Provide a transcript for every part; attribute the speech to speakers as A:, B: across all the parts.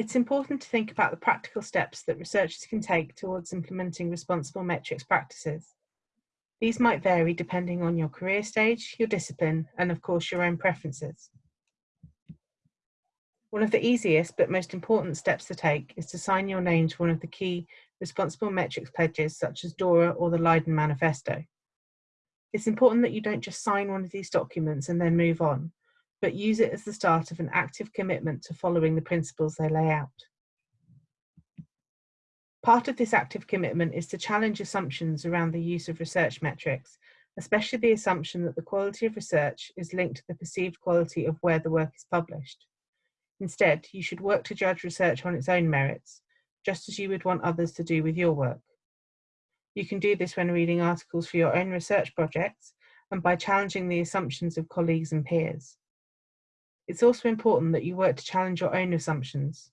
A: It's important to think about the practical steps that researchers can take towards implementing responsible metrics practices. These might vary depending on your career stage, your discipline, and of course your own preferences. One of the easiest but most important steps to take is to sign your name to one of the key responsible metrics pledges such as DORA or the Leiden Manifesto. It's important that you don't just sign one of these documents and then move on, but use it as the start of an active commitment to following the principles they lay out. Part of this active commitment is to challenge assumptions around the use of research metrics, especially the assumption that the quality of research is linked to the perceived quality of where the work is published. Instead, you should work to judge research on its own merits, just as you would want others to do with your work. You can do this when reading articles for your own research projects and by challenging the assumptions of colleagues and peers. It's also important that you work to challenge your own assumptions.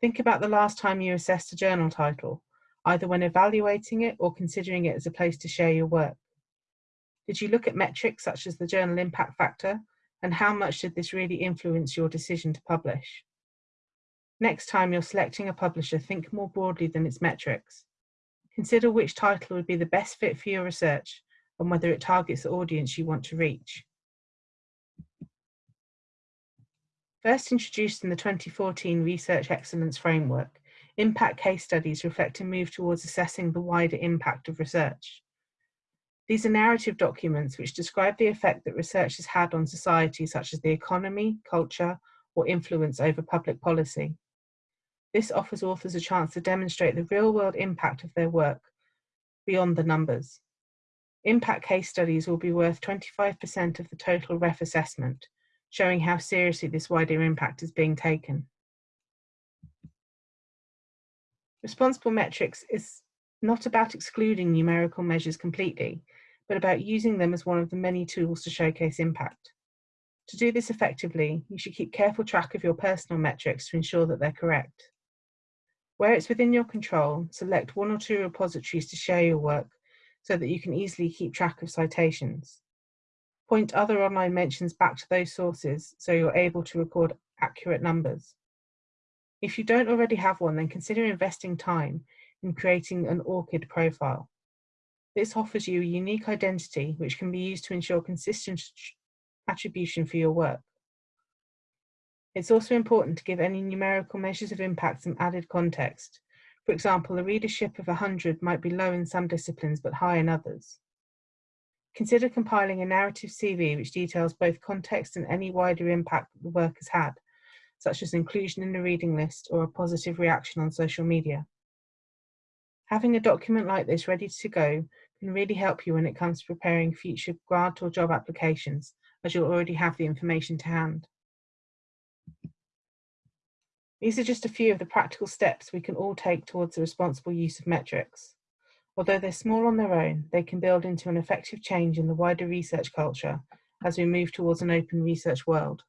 A: Think about the last time you assessed a journal title, either when evaluating it or considering it as a place to share your work. Did you look at metrics such as the journal impact factor, and how much did this really influence your decision to publish? Next time you're selecting a publisher, think more broadly than its metrics. Consider which title would be the best fit for your research and whether it targets the audience you want to reach. First introduced in the 2014 Research Excellence Framework, impact case studies reflect a move towards assessing the wider impact of research. These are narrative documents which describe the effect that research has had on society, such as the economy, culture, or influence over public policy. This offers authors a chance to demonstrate the real world impact of their work beyond the numbers. Impact case studies will be worth 25% of the total REF assessment, showing how seriously this wider impact is being taken. Responsible metrics is not about excluding numerical measures completely, but about using them as one of the many tools to showcase impact. To do this effectively, you should keep careful track of your personal metrics to ensure that they're correct. Where it's within your control, select one or two repositories to share your work so that you can easily keep track of citations. Point other online mentions back to those sources so you're able to record accurate numbers. If you don't already have one, then consider investing time in creating an ORCID profile. This offers you a unique identity which can be used to ensure consistent attribution for your work. It's also important to give any numerical measures of impact some added context. For example, a readership of 100 might be low in some disciplines but high in others. Consider compiling a narrative CV which details both context and any wider impact the work has had, such as inclusion in a reading list or a positive reaction on social media. Having a document like this ready to go can really help you when it comes to preparing future grant or job applications, as you'll already have the information to hand. These are just a few of the practical steps we can all take towards the responsible use of metrics. Although they're small on their own, they can build into an effective change in the wider research culture as we move towards an open research world.